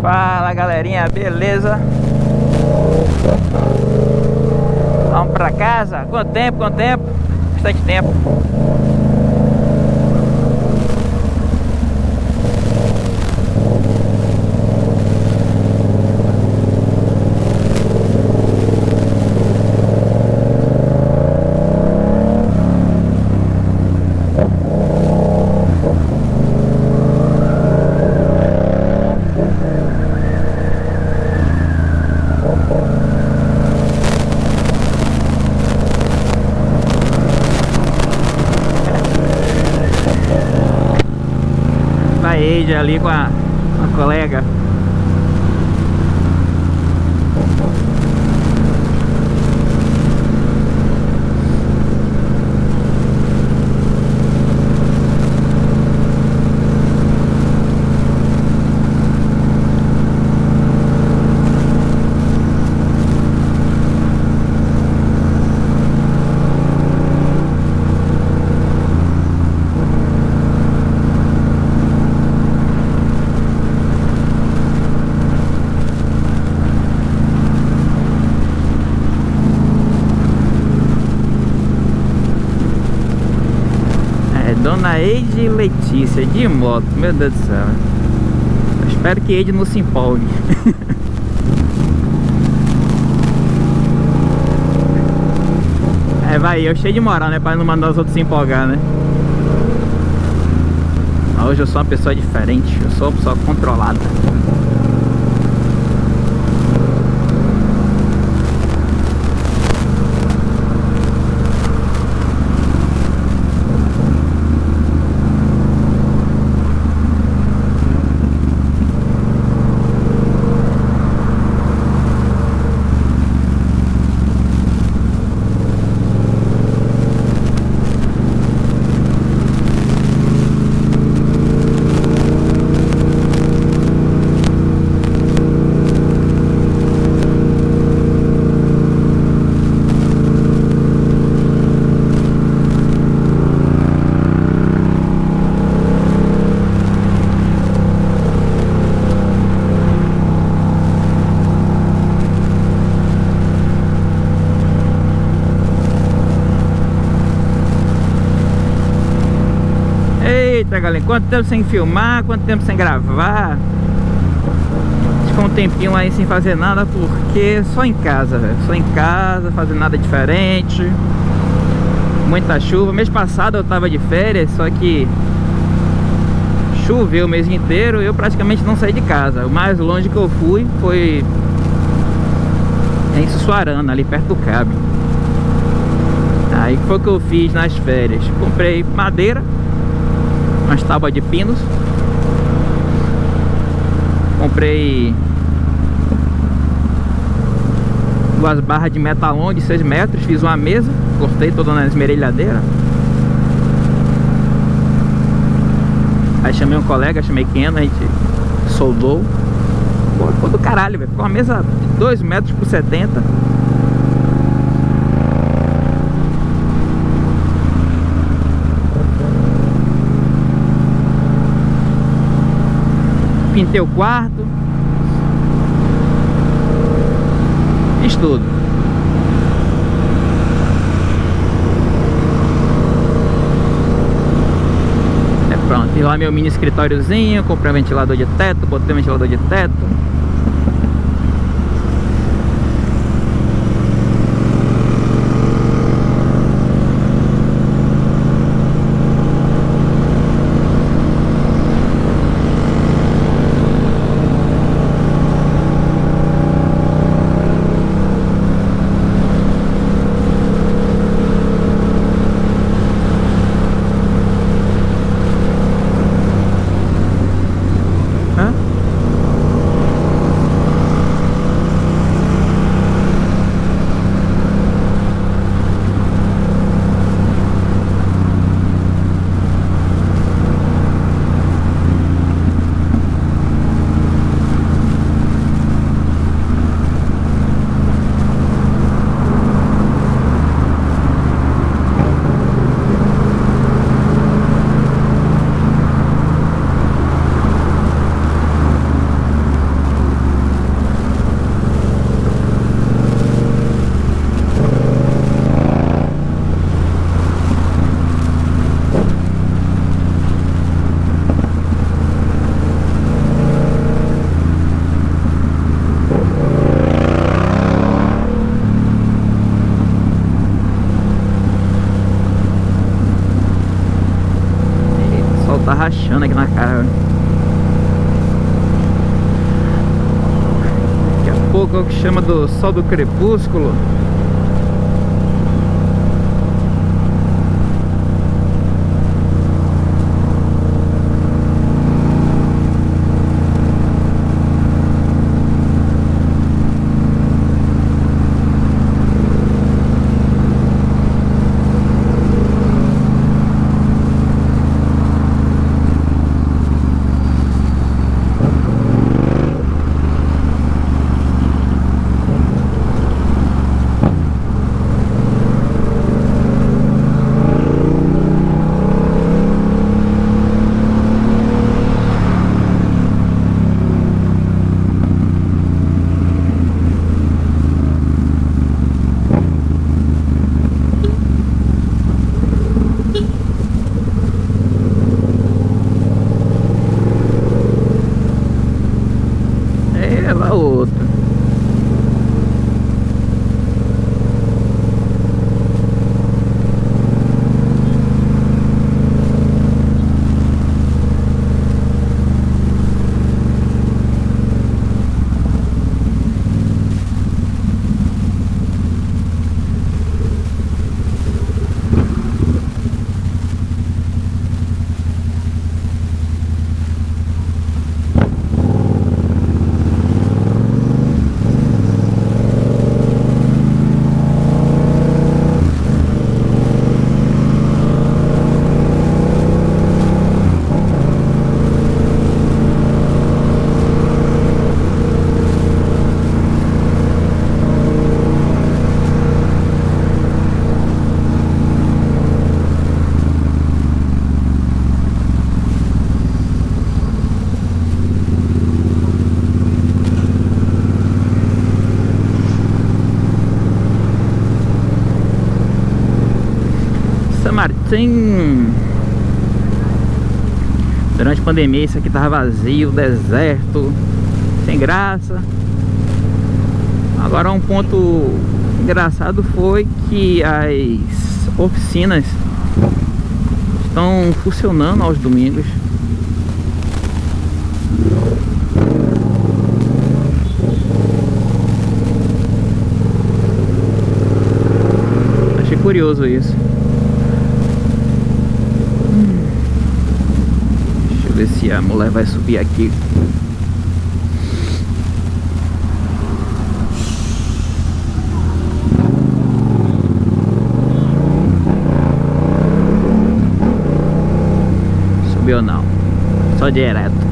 Fala galerinha, beleza? Vamos pra casa? Quanto tempo, quanto tempo? Bastante tempo Ali com a, a colega de moto, meu Deus do céu. Eu espero que Eide não se empolgue. é, vai, eu cheio de moral, né? Pra não mandar os outros se empolgar, né? Hoje eu sou uma pessoa diferente, eu sou uma pessoa controlada. Eita, galera, quanto tempo sem filmar, quanto tempo sem gravar? Ficou um tempinho aí sem fazer nada Porque só em casa, velho. Só em casa, fazendo nada diferente. Muita chuva. Mês passado eu tava de férias, só que Choveu o mês inteiro Eu praticamente não saí de casa. O mais longe que eu fui foi Em Sussuarana, ali perto do Cabo. Aí que foi o que eu fiz nas férias. Comprei madeira umas tábuas de pinos. Comprei duas barras de metalon de 6 metros fiz uma mesa, cortei toda na esmerilhadeira. Aí chamei um colega, chamei Keno, a gente soldou. Pô, ficou do caralho, velho. Ficou uma mesa de 2 metros por 70 pintei o quarto. Fiz tudo. É pronto, fiz lá meu mini escritóriozinho Comprei um ventilador de teto, botei um ventilador de teto Daqui a pouco é o que chama do sol do crepúsculo. Martim Durante a pandemia isso aqui tava vazio, deserto Sem graça. Agora um ponto engraçado foi que as oficinas estão funcionando aos domingos. Achei curioso isso ver se a mulher vai subir aqui. Subiu não. Só direto.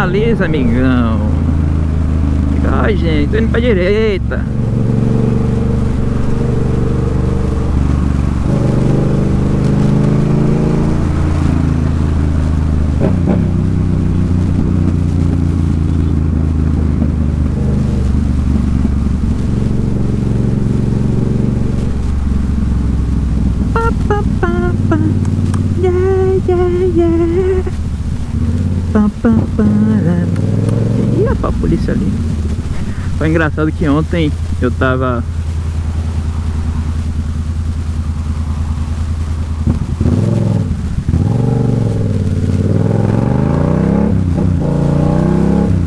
Sinaliza, amigão. Ai, gente, tô indo pra direita. A polícia ali. Foi engraçado que ontem eu tava...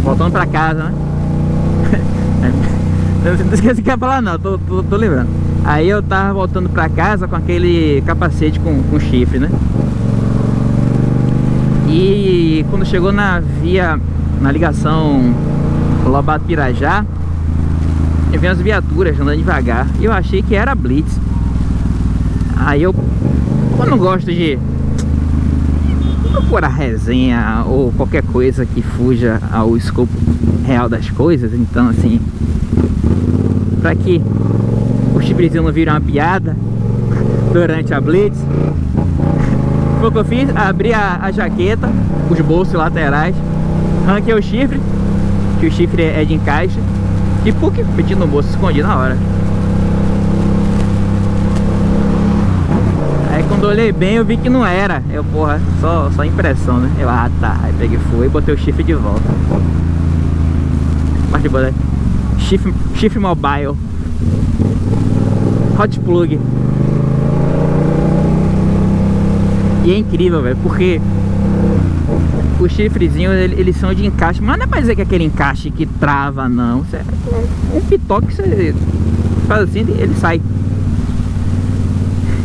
Voltando pra casa, né? não esqueci que ia falar não, tô, tô, tô lembrando. Aí eu tava voltando pra casa com aquele capacete com, com chifre, né? E quando chegou na via, na ligação Lobato Pirajá, eu vi as viaturas andando devagar e eu achei que era Blitz. Aí eu, eu não gosto de procurar resenha ou qualquer coisa que fuja ao escopo real das coisas, então assim, para que o chifrezinho não vire uma piada durante a Blitz, foi o que eu fiz, abri a, a jaqueta, os bolsos laterais, arranquei o chifre, que o chifre é de encaixe, e PUC, meti no bolso, escondi na hora. Aí quando olhei bem, eu vi que não era. Eu, porra, só, só impressão, né? Eu, ah tá. Aí peguei, fui e botei o chifre de volta. Mas de boa, né? Chifre, chifre mobile. Hot plug. E é incrível, velho, porque os chifrezinhos, eles são de encaixe, mas não é pra dizer que é aquele encaixe que trava, não. Isso é um pitoque que você faz assim, ele sai.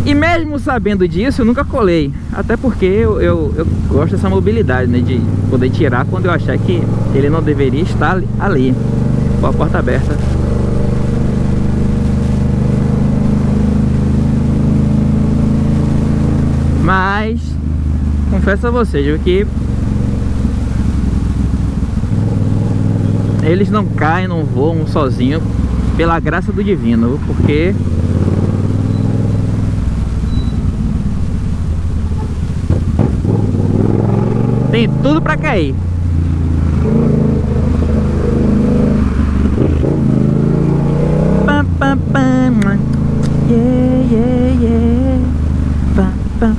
E mesmo sabendo disso, eu nunca colei. Até porque eu, eu, eu, gosto dessa mobilidade, né? De poder tirar quando eu achar que ele não deveria estar ali. Com a porta aberta. Mas confesso a vocês que eles não caem, não voam sozinho pela graça do divino, porque tem tudo para cair. Pam, pam, pam. Yeah, yeah, yeah. Pam, pam.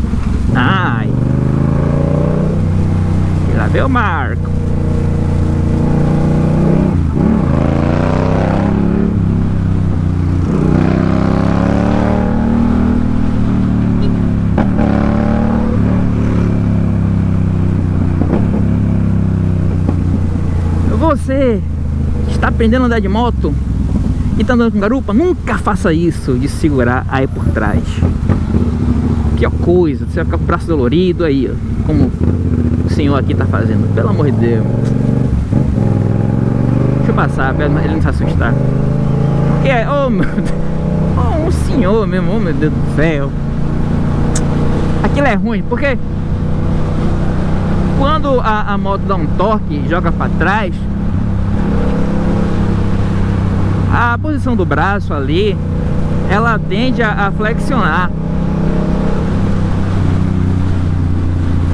Ai. O Marco. Você está aprendendo a andar de moto e está andando com garupa, nunca faça isso de segurar aí por trás pior coisa, você vai ficar com o braço dolorido aí, ó, como senhor aqui tá fazendo, pelo amor de Deus. Deixa eu passar, pra ele não se assustar. É, oh meu Deus, oh, um senhor mesmo, oh meu Deus do céu. Aquilo é ruim, porque quando a, a moto dá um torque e joga para trás, a posição do braço ali, ela tende a, a flexionar.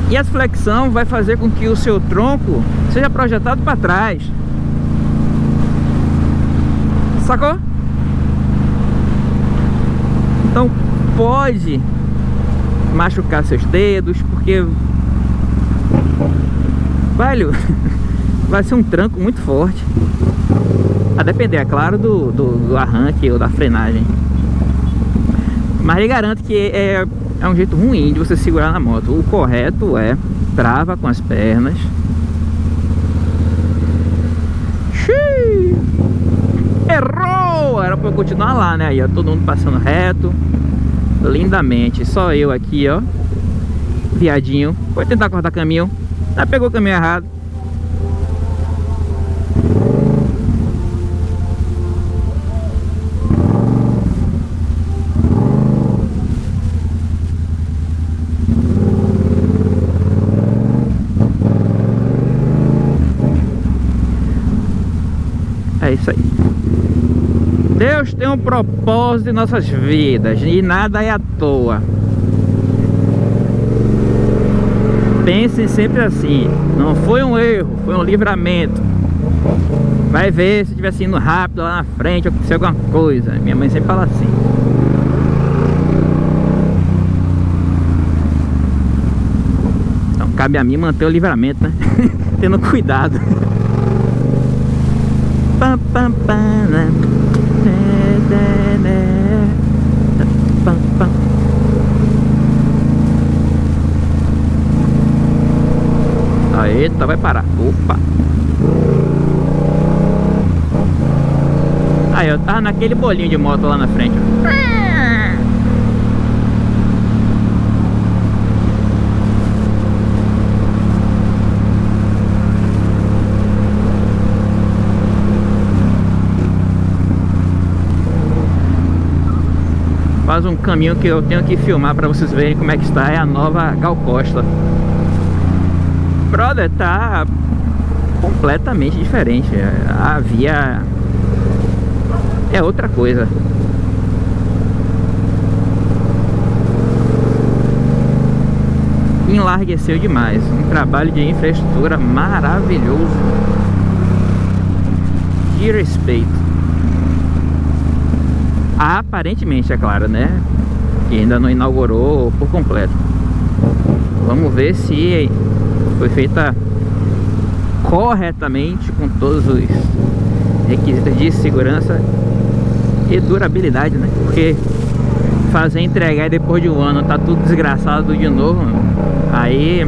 E essa flexão vai fazer com que o seu tronco seja projetado para trás. Sacou? Então pode machucar seus dedos, porque velho, vai ser um tranco muito forte. A depender, é claro, do, do, do arranque ou da frenagem. Mas ele garante que é é um jeito ruim de você segurar na moto. O correto é trava com as pernas. Xiii! Errou! Era pra eu continuar lá, né? Aí, ó, todo mundo passando reto. Lindamente. Só eu aqui, ó. Viadinho. Foi tentar cortar caminho. Ah, pegou o caminho errado. Isso aí. Deus tem um propósito em nossas vidas e nada é à toa. Pensem sempre assim, não foi um erro, foi um livramento. Vai ver se estivesse indo rápido lá na frente, aconteceu alguma coisa. Minha mãe sempre fala assim. Então cabe a mim manter o livramento, né? Tendo cuidado. pam, pam, pam, né? Eita, vai parar. Opa. Aí, eu tava naquele bolinho de moto lá na frente. Faz um caminho que eu tenho que filmar para vocês verem como é que está. É a nova Gal Costa brother, tá completamente diferente. A via é outra coisa. Enlargueceu demais. Um trabalho de infraestrutura maravilhoso. De respeito. Aparentemente, é claro, né? Que ainda não inaugurou por completo. Vamos ver se foi feita corretamente com todos os requisitos de segurança e durabilidade, né? Porque fazer entregar depois de um ano tá tudo desgraçado de novo, aí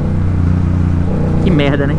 que merda, né?